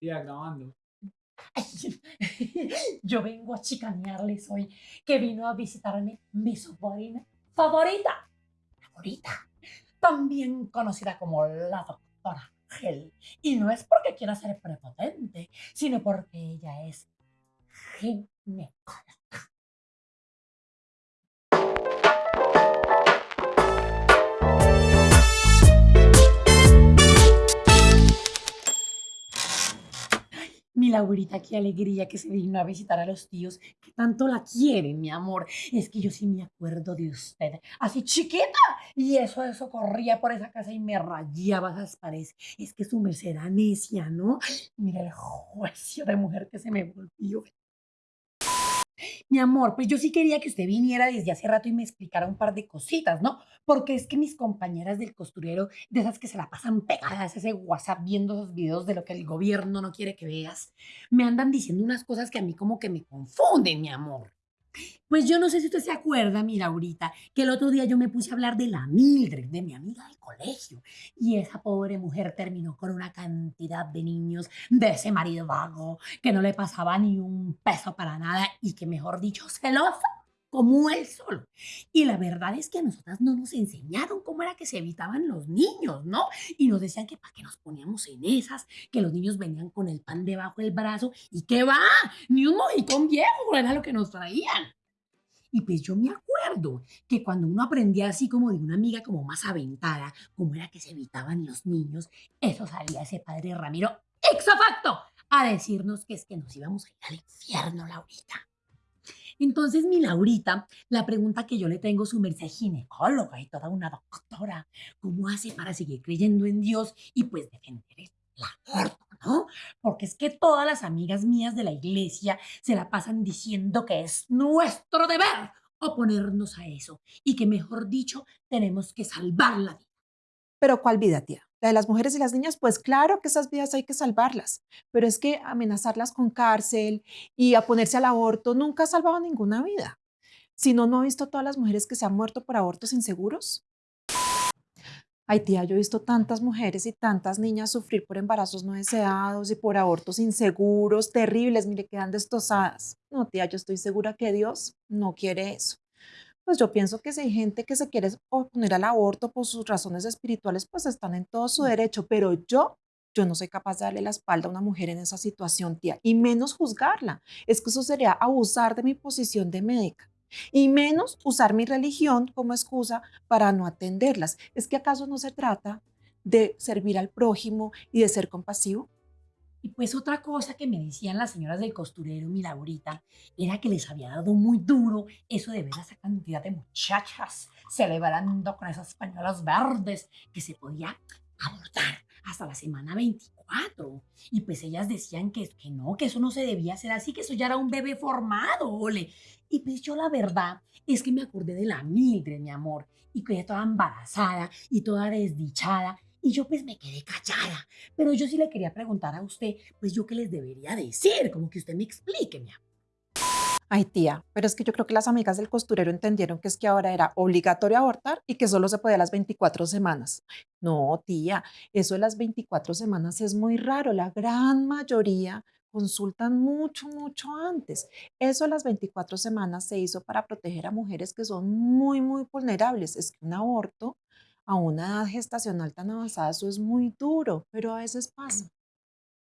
Ya, grabando. Yo vengo a chicanearles hoy que vino a visitarme mi sobrina favorita, favorita, también conocida como la doctora Gel. Y no es porque quiera ser prepotente, sino porque ella es ginecóloga. Laurita, qué alegría que se vino a visitar a los tíos que tanto la quieren, mi amor. Es que yo sí me acuerdo de usted, así chiquita. Y eso, eso corría por esa casa y me rayaba esas paredes. Es que su merced era necia, ¿no? Mira el juicio de mujer que se me volvió. Mi amor, pues yo sí quería que usted viniera desde hace rato y me explicara un par de cositas, ¿no? Porque es que mis compañeras del costurero, de esas que se la pasan pegadas ese WhatsApp viendo esos videos de lo que el gobierno no quiere que veas, me andan diciendo unas cosas que a mí como que me confunden, mi amor. Pues yo no sé si usted se acuerda, mira, ahorita, que el otro día yo me puse a hablar de la Mildred, de mi amiga del colegio, y esa pobre mujer terminó con una cantidad de niños de ese marido vago, que no le pasaba ni un peso para nada y que, mejor dicho, celosa como él solo. Y la verdad es que a nosotras no nos enseñaron cómo era que se evitaban los niños, ¿no? Y nos decían que para qué nos poníamos en esas, que los niños venían con el pan debajo del brazo y que va, ni un mojicón viejo era lo que nos traían. Y pues yo me acuerdo que cuando uno aprendía así como de una amiga como más aventada, cómo era que se evitaban los niños, eso salía ese padre Ramiro ex facto a decirnos que es que nos íbamos a ir al infierno, Laurita. Entonces, mi Laurita, la pregunta que yo le tengo, su merced ginecóloga y toda una doctora, ¿cómo hace para seguir creyendo en Dios y pues defender el aborto, no? Porque es que todas las amigas mías de la iglesia se la pasan diciendo que es nuestro deber oponernos a eso y que, mejor dicho, tenemos que salvar la vida. Pero ¿cuál vida, tía? La de las mujeres y las niñas, pues claro que esas vidas hay que salvarlas, pero es que amenazarlas con cárcel y a ponerse al aborto nunca ha salvado ninguna vida. Si no, ¿no ha visto todas las mujeres que se han muerto por abortos inseguros? Ay, tía, yo he visto tantas mujeres y tantas niñas sufrir por embarazos no deseados y por abortos inseguros, terribles, mire, quedan destrozadas. No, tía, yo estoy segura que Dios no quiere eso pues yo pienso que si hay gente que se quiere oponer al aborto por sus razones espirituales, pues están en todo su derecho, pero yo, yo no soy capaz de darle la espalda a una mujer en esa situación, tía, y menos juzgarla. Es que eso sería abusar de mi posición de médica. Y menos usar mi religión como excusa para no atenderlas. ¿Es que acaso no se trata de servir al prójimo y de ser compasivo? Y pues otra cosa que me decían las señoras del costurero, mi Laurita, era que les había dado muy duro eso de ver a esa cantidad de muchachas celebrando con esas pañuelos verdes que se podía abortar hasta la semana 24. Y pues ellas decían que, que no, que eso no se debía hacer así, que eso ya era un bebé formado, ole. Y pues yo la verdad es que me acordé de la Mildred, mi amor, y quedé toda embarazada y toda desdichada y yo pues me quedé callada. Pero yo sí le quería preguntar a usted, pues yo qué les debería decir, como que usted me explique, mi amor. Ay, tía, pero es que yo creo que las amigas del costurero entendieron que es que ahora era obligatorio abortar y que solo se podía las 24 semanas. No, tía, eso de las 24 semanas es muy raro. La gran mayoría consultan mucho, mucho antes. Eso de las 24 semanas se hizo para proteger a mujeres que son muy, muy vulnerables. Es que un aborto a una edad gestacional tan avanzada, eso es muy duro, pero a veces pasa.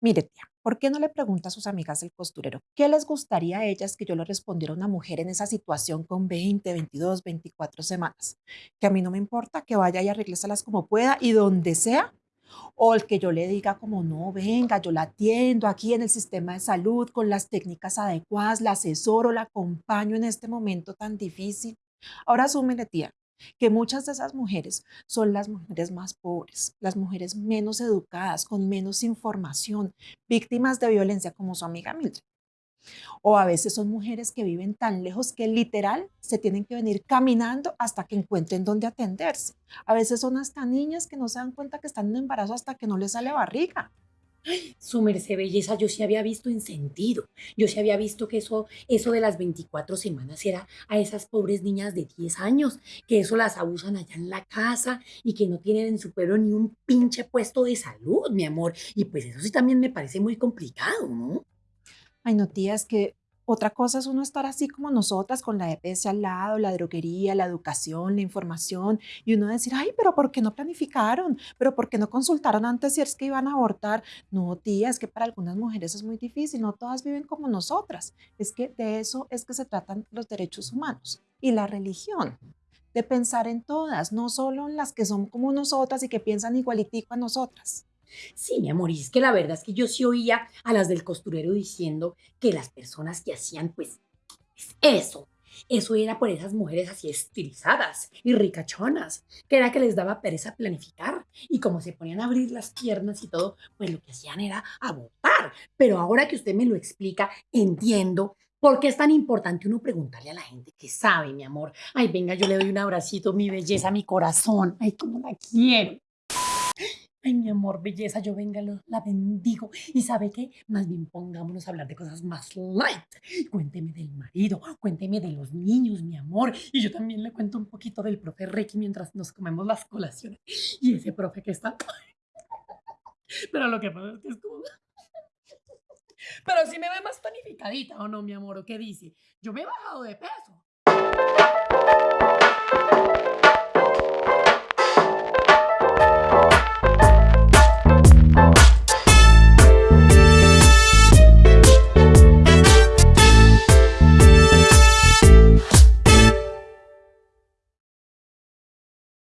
Mire, tía, ¿por qué no le pregunta a sus amigas del costurero qué les gustaría a ellas que yo le respondiera a una mujer en esa situación con 20, 22, 24 semanas? Que a mí no me importa que vaya y arrégleselas como pueda y donde sea, o el que yo le diga como, no, venga, yo la atiendo aquí en el sistema de salud con las técnicas adecuadas, la asesoro, la acompaño en este momento tan difícil. Ahora súmele, tía, que muchas de esas mujeres son las mujeres más pobres, las mujeres menos educadas, con menos información, víctimas de violencia como su amiga Mildred. O a veces son mujeres que viven tan lejos que literal se tienen que venir caminando hasta que encuentren dónde atenderse. A veces son hasta niñas que no se dan cuenta que están en embarazo hasta que no les sale barriga. Su merced belleza, yo sí había visto en sentido. Yo sí había visto que eso, eso de las 24 semanas era a esas pobres niñas de 10 años, que eso las abusan allá en la casa y que no tienen en su pueblo ni un pinche puesto de salud, mi amor. Y pues eso sí también me parece muy complicado, ¿no? Ay, no, tía, que otra cosa es uno estar así como nosotras, con la EPS al lado, la droguería, la educación, la información, y uno decir, ay, pero ¿por qué no planificaron? ¿Pero por qué no consultaron antes si es que iban a abortar? No, tía, es que para algunas mujeres es muy difícil, no todas viven como nosotras. Es que de eso es que se tratan los derechos humanos y la religión. De pensar en todas, no solo en las que son como nosotras y que piensan igualitico a nosotras. Sí, mi amor, es que la verdad es que yo sí oía a las del costurero diciendo que las personas que hacían, pues, eso, eso era por esas mujeres así estilizadas y ricachonas, que era que les daba pereza planificar y como se ponían a abrir las piernas y todo, pues lo que hacían era abortar. Pero ahora que usted me lo explica, entiendo por qué es tan importante uno preguntarle a la gente que sabe, mi amor. Ay, venga, yo le doy un abracito, mi belleza, mi corazón. Ay, cómo la quiero. Ay, mi amor, belleza, yo venga, lo- la bendigo. ¿Y sabe qué? Más bien pongámonos a hablar de cosas más light. Cuénteme del marido, cuénteme de los niños, mi amor. Y yo también le cuento un poquito del profe Reiki mientras nos comemos las colaciones. Y ese profe que está... Pero lo que pasa es que es como... Pero sí me ve más tonificadita, ¿o no, mi amor? ¿O qué dice? Yo me he bajado de peso.